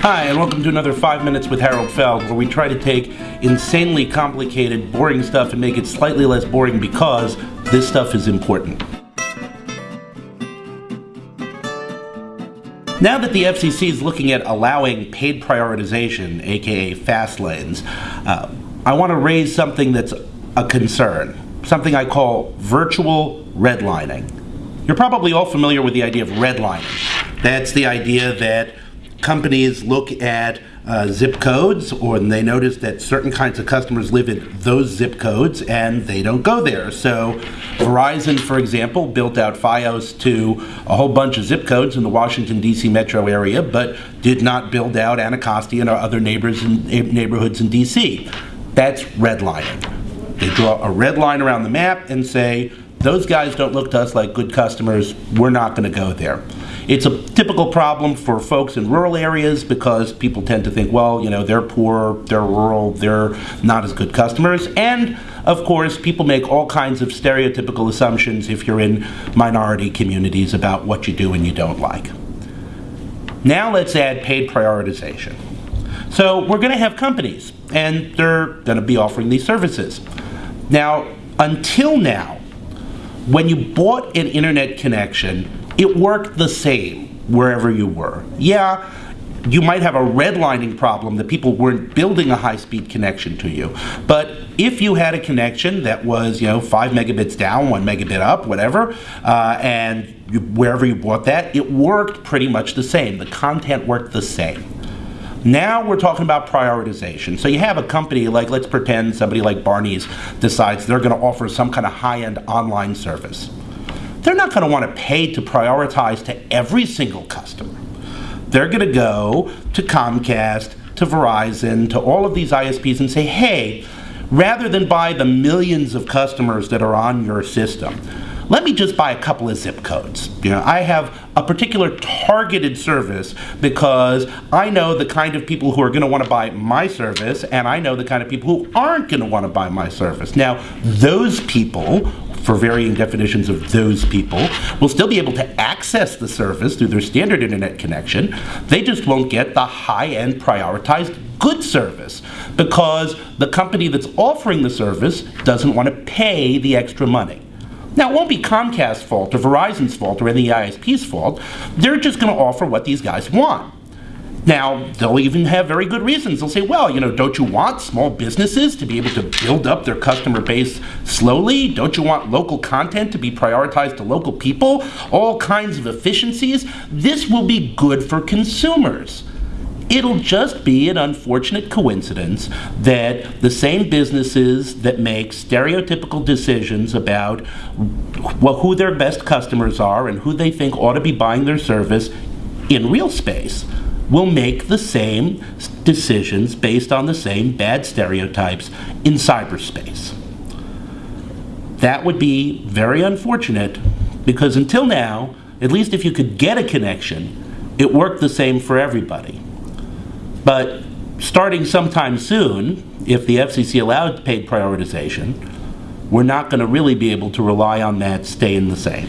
Hi, and welcome to another 5 Minutes with Harold Feld, where we try to take insanely complicated, boring stuff and make it slightly less boring because this stuff is important. Now that the FCC is looking at allowing paid prioritization, aka fast lanes, uh, I want to raise something that's a concern, something I call virtual redlining. You're probably all familiar with the idea of redlining. That's the idea that companies look at uh, zip codes or they notice that certain kinds of customers live in those zip codes and they don't go there. So Verizon, for example, built out Fios to a whole bunch of zip codes in the Washington, D.C. metro area, but did not build out Anacostia and our other neighbors in neighborhoods in D.C. That's redlining. They draw a red line around the map and say, those guys don't look to us like good customers, we're not going to go there. It's a typical problem for folks in rural areas because people tend to think, well, you know, they're poor, they're rural, they're not as good customers. And of course, people make all kinds of stereotypical assumptions if you're in minority communities about what you do and you don't like. Now let's add paid prioritization. So we're going to have companies, and they're going to be offering these services. Now, until now, when you bought an internet connection, it worked the same wherever you were. Yeah, you might have a redlining problem that people weren't building a high-speed connection to you. But if you had a connection that was, you know, five megabits down, one megabit up, whatever, uh, and you, wherever you bought that, it worked pretty much the same. The content worked the same. Now we're talking about prioritization. So you have a company like, let's pretend somebody like Barney's decides they're going to offer some kind of high-end online service they're not going to want to pay to prioritize to every single customer. They're going to go to Comcast, to Verizon, to all of these ISPs and say, hey, rather than buy the millions of customers that are on your system, let me just buy a couple of zip codes. You know, I have a particular targeted service because I know the kind of people who are going to want to buy my service and I know the kind of people who aren't going to want to buy my service. Now, those people for varying definitions of those people will still be able to access the service through their standard internet connection. They just won't get the high-end prioritized good service because the company that's offering the service doesn't want to pay the extra money. Now, it won't be Comcast's fault or Verizon's fault or any ISP's fault. They're just going to offer what these guys want. Now, they'll even have very good reasons. They'll say, well, you know, don't you want small businesses to be able to build up their customer base slowly? Don't you want local content to be prioritized to local people? All kinds of efficiencies. This will be good for consumers. It'll just be an unfortunate coincidence that the same businesses that make stereotypical decisions about well, who their best customers are and who they think ought to be buying their service in real space will make the same decisions based on the same bad stereotypes in cyberspace. That would be very unfortunate because until now, at least if you could get a connection, it worked the same for everybody. But starting sometime soon, if the FCC allowed paid prioritization, we're not going to really be able to rely on that staying the same.